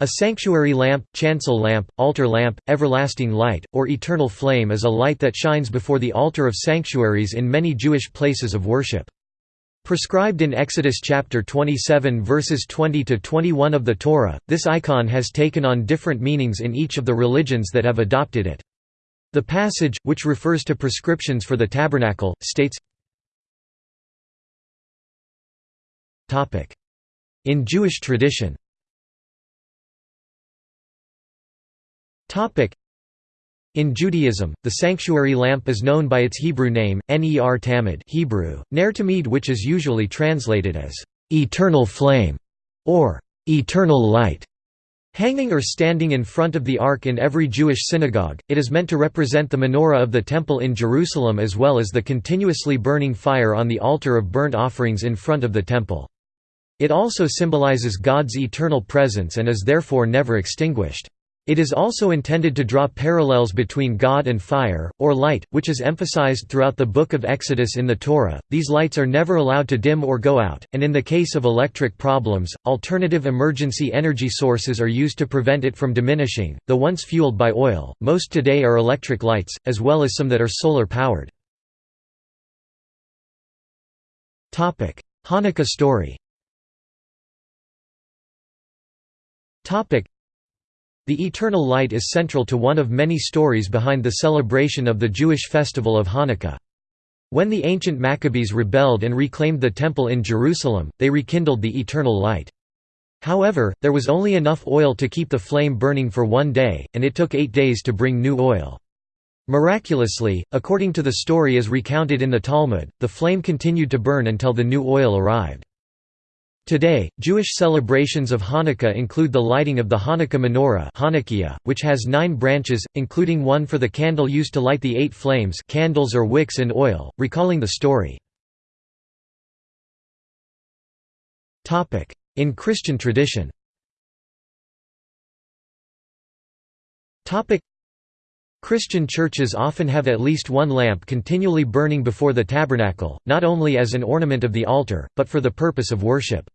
A sanctuary lamp, chancel lamp, altar lamp, everlasting light, or eternal flame is a light that shines before the altar of sanctuaries in many Jewish places of worship. Prescribed in Exodus chapter 27 verses 20 to 21 of the Torah, this icon has taken on different meanings in each of the religions that have adopted it. The passage, which refers to prescriptions for the tabernacle, states In Jewish tradition In Judaism, the sanctuary lamp is known by its Hebrew name, Ner Tamid Hebrew, Ner Tamid which is usually translated as, "...eternal flame", or "...eternal light". Hanging or standing in front of the Ark in every Jewish synagogue, it is meant to represent the menorah of the Temple in Jerusalem as well as the continuously burning fire on the altar of burnt offerings in front of the Temple. It also symbolizes God's eternal presence and is therefore never extinguished. It is also intended to draw parallels between God and fire, or light, which is emphasized throughout the Book of Exodus in the Torah. These lights are never allowed to dim or go out, and in the case of electric problems, alternative emergency energy sources are used to prevent it from diminishing. The once fueled by oil, most today are electric lights, as well as some that are solar powered. Hanukkah story the eternal light is central to one of many stories behind the celebration of the Jewish festival of Hanukkah. When the ancient Maccabees rebelled and reclaimed the Temple in Jerusalem, they rekindled the eternal light. However, there was only enough oil to keep the flame burning for one day, and it took eight days to bring new oil. Miraculously, according to the story as recounted in the Talmud, the flame continued to burn until the new oil arrived. Today, Jewish celebrations of Hanukkah include the lighting of the Hanukkah menorah which has nine branches, including one for the candle used to light the eight flames candles or wicks in oil, recalling the story. In Christian tradition Christian churches often have at least one lamp continually burning before the tabernacle, not only as an ornament of the altar, but for the purpose of worship.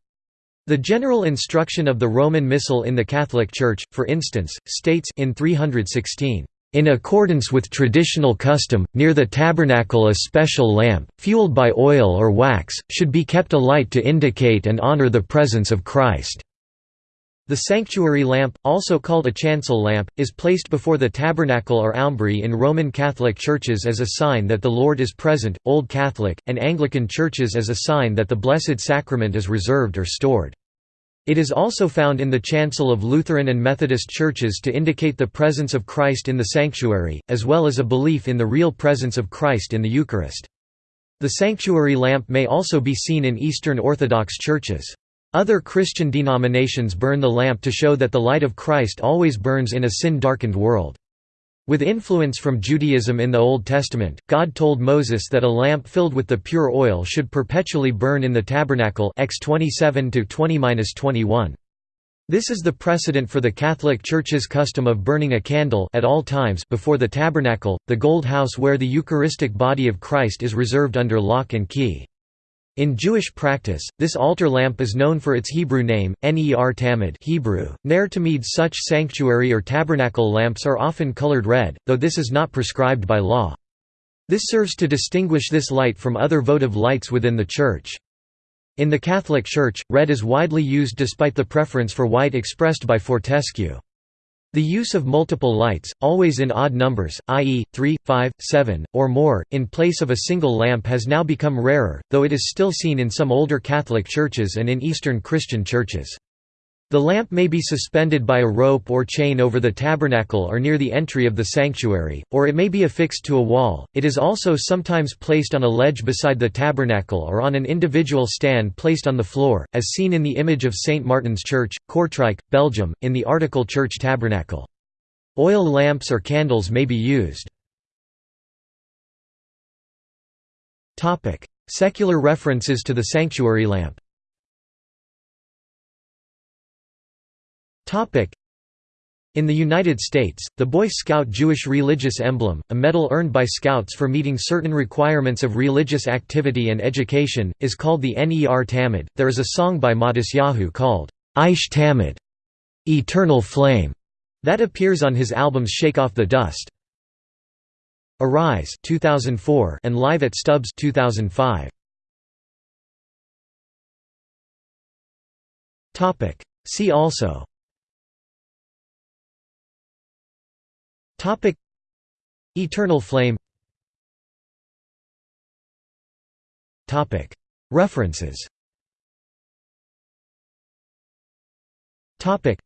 The general instruction of the Roman Missal in the Catholic Church, for instance, states in 316, "...in accordance with traditional custom, near the tabernacle a special lamp, fueled by oil or wax, should be kept alight to indicate and honor the presence of Christ." The sanctuary lamp, also called a chancel lamp, is placed before the tabernacle or aumbry in Roman Catholic churches as a sign that the Lord is present, Old Catholic, and Anglican churches as a sign that the Blessed Sacrament is reserved or stored. It is also found in the chancel of Lutheran and Methodist churches to indicate the presence of Christ in the sanctuary, as well as a belief in the real presence of Christ in the Eucharist. The sanctuary lamp may also be seen in Eastern Orthodox churches. Other Christian denominations burn the lamp to show that the light of Christ always burns in a sin-darkened world. With influence from Judaism in the Old Testament, God told Moses that a lamp filled with the pure oil should perpetually burn in the tabernacle X 27 21 This is the precedent for the Catholic Church's custom of burning a candle at all times before the tabernacle, the gold house where the Eucharistic body of Christ is reserved under lock and key. In Jewish practice, this altar lamp is known for its Hebrew name, Ner Tamid Hebrew, Ner Tamid. Such sanctuary or tabernacle lamps are often colored red, though this is not prescribed by law. This serves to distinguish this light from other votive lights within the Church. In the Catholic Church, red is widely used despite the preference for white expressed by Fortescue. The use of multiple lights, always in odd numbers, i.e., 3, 5, 7, or more, in place of a single lamp has now become rarer, though it is still seen in some older Catholic churches and in Eastern Christian churches. The lamp may be suspended by a rope or chain over the tabernacle or near the entry of the sanctuary, or it may be affixed to a wall. It is also sometimes placed on a ledge beside the tabernacle or on an individual stand placed on the floor, as seen in the image of St. Martin's Church, Kortrijk, Belgium, in the article Church Tabernacle. Oil lamps or candles may be used. Secular references to the sanctuary lamp In the United States, the Boy Scout Jewish religious emblem, a medal earned by Scouts for meeting certain requirements of religious activity and education, is called the Ner Tamid. There is a song by Matisyahu called, Aish Tamid, "'Eternal Flame' that appears on his albums Shake Off the Dust. Arise 2004 and Live at Stubbs 2005. Topic See also Topic. Eternal Flame. Topic. References. Topic.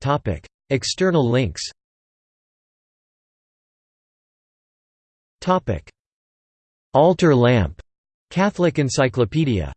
Topic. External links. Topic. Altar lamp. Catholic Encyclopedia